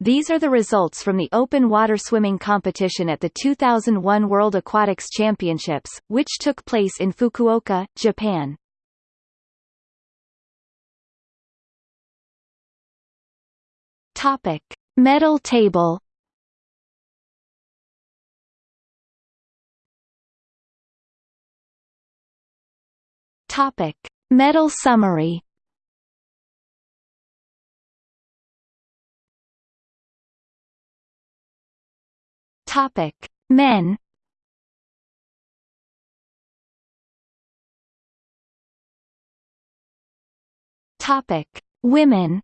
These are the results from the open water swimming competition at the 2001 World Aquatics Championships, which took place in Fukuoka, Japan. Topic: Medal table. Topic: Medal summary. Topic: Men. Topic: Women.